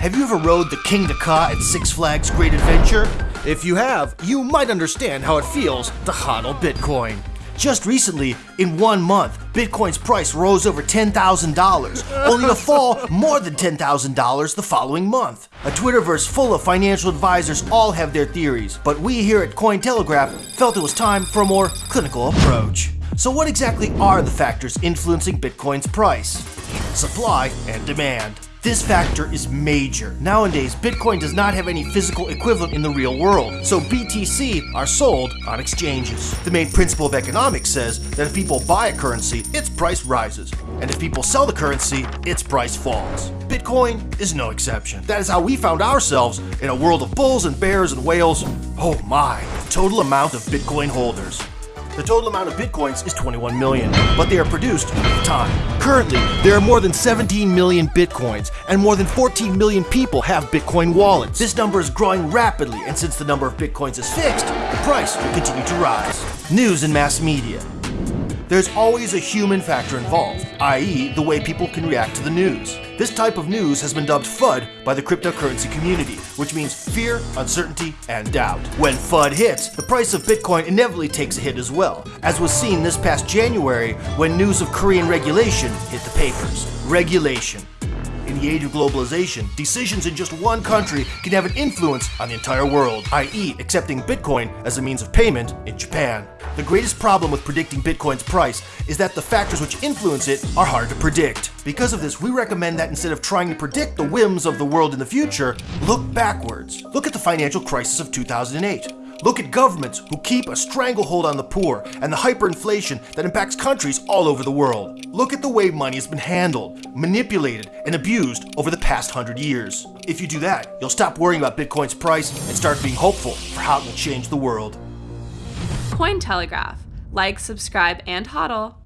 Have you ever rode the Kingda Ka at Six Flags Great Adventure? If you have, you might understand how it feels to hodl Bitcoin. Just recently, in one month, Bitcoin's price rose over $10,000, only to fall more than $10,000 the following month. A Twitterverse full of financial advisors all have their theories, but we here at Cointelegraph felt it was time for a more clinical approach. So what exactly are the factors influencing Bitcoin's price? Supply and demand. This factor is major. Nowadays, Bitcoin does not have any physical equivalent in the real world, so BTC are sold on exchanges. The main principle of economics says that if people buy a currency, its price rises, and if people sell the currency, its price falls. Bitcoin is no exception. That is how we found ourselves in a world of bulls and bears and whales. Oh my, total amount of Bitcoin holders. The total amount of bitcoins is 21 million, but they are produced with time. Currently, there are more than 17 million bitcoins, and more than 14 million people have bitcoin wallets. This number is growing rapidly, and since the number of bitcoins is fixed, the price will continue to rise. News and mass media. There's always a human factor involved, i.e., the way people can react to the news. This type of news has been dubbed FUD by the cryptocurrency community, which means fear, uncertainty, and doubt. When FUD hits, the price of Bitcoin inevitably takes a hit as well, as was seen this past January when news of Korean regulation hit the papers. Regulation. In the age of globalization, decisions in just one country can have an influence on the entire world, i.e., accepting Bitcoin as a means of payment in Japan. The greatest problem with predicting Bitcoin's price is that the factors which influence it are hard to predict. Because of this, we recommend that instead of trying to predict the whims of the world in the future, look backwards. Look at the financial crisis of 2008. Look at governments who keep a stranglehold on the poor and the hyperinflation that impacts countries all over the world. Look at the way money has been handled, manipulated, and abused over the past hundred years. If you do that, you'll stop worrying about Bitcoin's price and start being hopeful for how it will change the world. Cointelegraph. Like, subscribe, and hodl.